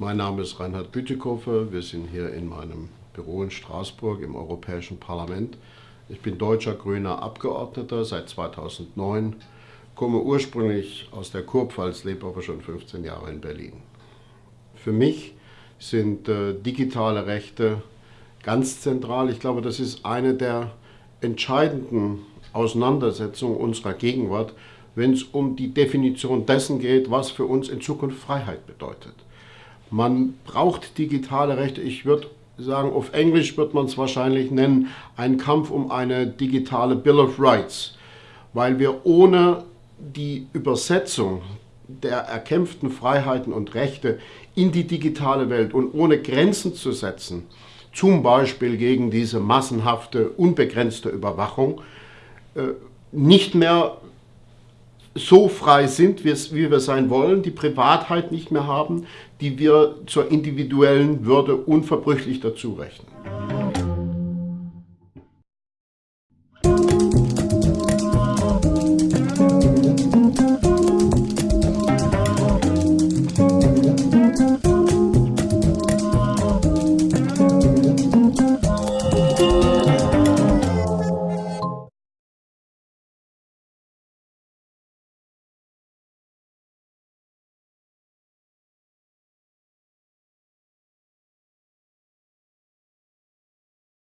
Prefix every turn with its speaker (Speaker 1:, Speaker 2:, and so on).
Speaker 1: Mein Name ist Reinhard Bütikofer. Wir sind hier in meinem Büro in Straßburg im Europäischen Parlament. Ich bin deutscher grüner Abgeordneter seit 2009, komme ursprünglich aus der Kurpfalz, lebe aber schon 15 Jahre in Berlin. Für mich sind äh, digitale Rechte ganz zentral. Ich glaube, das ist eine der entscheidenden Auseinandersetzungen unserer Gegenwart, wenn es um die Definition dessen geht, was für uns in Zukunft Freiheit bedeutet. Man braucht digitale Rechte. Ich würde sagen, auf Englisch wird man es wahrscheinlich nennen, ein Kampf um eine digitale Bill of Rights, weil wir ohne die Übersetzung der erkämpften Freiheiten und Rechte in die digitale Welt und ohne Grenzen zu setzen, zum Beispiel gegen diese massenhafte, unbegrenzte Überwachung, äh, nicht mehr so frei sind, wie wir sein wollen, die Privatheit nicht mehr haben, die wir zur individuellen Würde unverbrüchlich dazu rechnen.